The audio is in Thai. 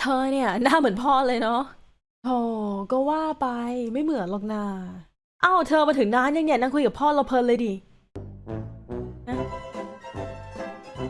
เธอเนี่ยหน้าเหมือนพ่อเลยเนาะโธ่ก็ว่าไปไม่เหมือนหรอกนาเอ้าเธอมาถึงนานยังเนี่ยนั่งคุยกับพ่อเราเพลินเลยดิ